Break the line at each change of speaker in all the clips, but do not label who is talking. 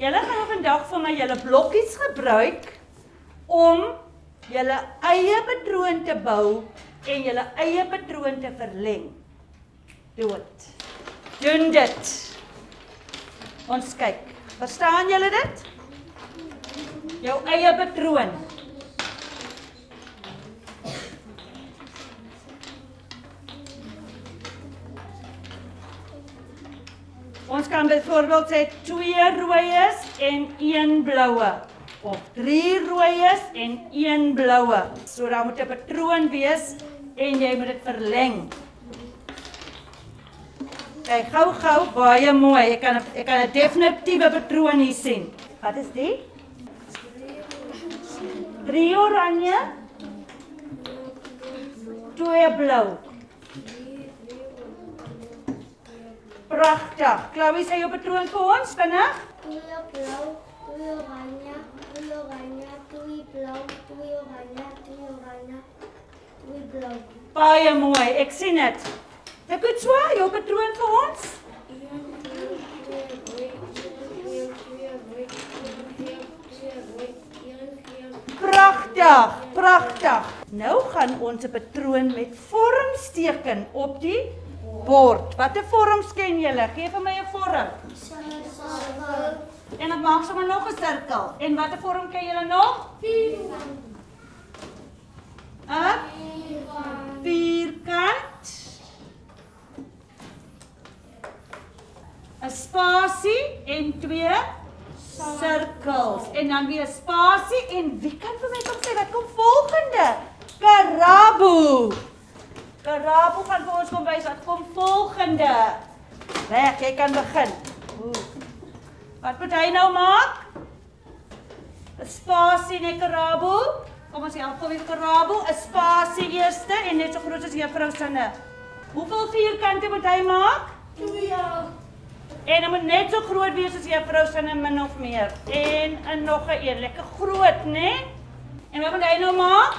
Julle gaan vandag vir my julle blokkies gebruik om julle eie patroon te bou en julle eie patroon te verleng. Doen dit. Doen dit. Ons kyk. Verstaan julle dit? Jou eie patroon. Ons kan byvoorbeeld sê twee rooies en een bloue of drie rooies en een bloue. So dan moet 'n patroon wees en jy moet dit verleng. Kyk gou gou baie mooi. Ek kan ek kan 'n definitiewe patroon hier sien. Wat is dit? Drie oranje. Twee blou. Pragtig. Chloe, sê jou patroon vir ons vinnig.
Twee blou, twee oranje, twee oranje, twee blou, twee oranje, twee oranje, twee blou.
Baie mooi. Ek sien dit. Ek het so jou patroon vir ons. Pragtig, pragtig. Nou gaan ons 'n patroon met vormsteken op die bord. Watter vorms ken julle? Gee vir my 'n vorm.
Cirkel.
En ek maak sommer nog 'n sirkel. En watter vorm ken julle nog?
Vierkant.
'n
Vierkant.
Vierkant. 'n Spasie en twee sirkels. En dan weer 'n spasie en wie kan vir my kom sê wat kom volgende? Karabo gaan vir ons kom wys wat kom volgende. Reg, jy kan begin. Oeh. Wat moet hy nou maak? 'n Spasie en 'n karabo. Kom ons help hom met karabo. 'n Spasie eerste en net so groot as juffrou se. Hoeveel vierkante moet hy maak?
Twee.
En hy moet net so groot wees as juffrou se min of meer. En 'n nog 'n een, lekker groot, né? Nee? En wat moet hy nou maak?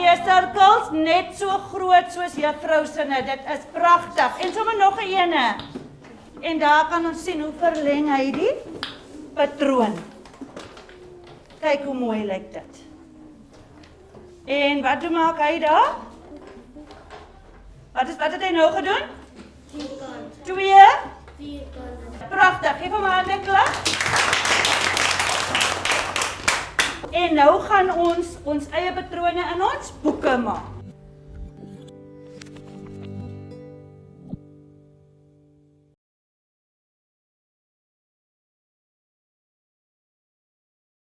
Twee sirkels net so groot soos juffrou se. Dit is pragtig. En sommer nog 'n ene. En daar kan ons sien hoe verleng hy die patroon. Kyk hoe mooi lyk dit. En wat doen maak hy daar? Wat is wat het hy nou gedoen?
Vierkant.
Twee.
Vierkant.
Pragtig. Geef hom 'n hande En nou gaan ons ons eie patrone in ons boeke maak.